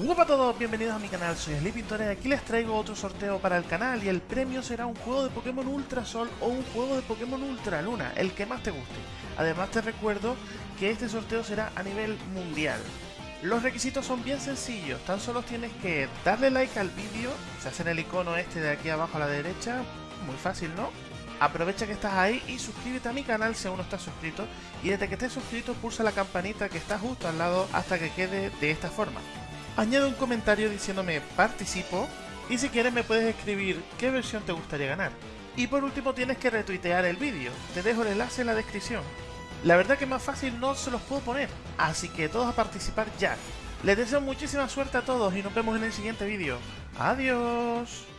Hola a todos, bienvenidos a mi canal, soy Sleepintore y aquí les traigo otro sorteo para el canal y el premio será un juego de Pokémon Ultra Sol o un juego de Pokémon Ultra Luna, el que más te guste. Además te recuerdo que este sorteo será a nivel mundial. Los requisitos son bien sencillos, tan solo tienes que darle like al vídeo, se hace en el icono este de aquí abajo a la derecha, muy fácil ¿no? Aprovecha que estás ahí y suscríbete a mi canal si aún no estás suscrito y desde que estés suscrito pulsa la campanita que está justo al lado hasta que quede de esta forma. Añade un comentario diciéndome participo y si quieres me puedes escribir qué versión te gustaría ganar. Y por último tienes que retuitear el vídeo, te dejo el enlace en la descripción. La verdad que más fácil no se los puedo poner, así que todos a participar ya. Les deseo muchísima suerte a todos y nos vemos en el siguiente vídeo. Adiós.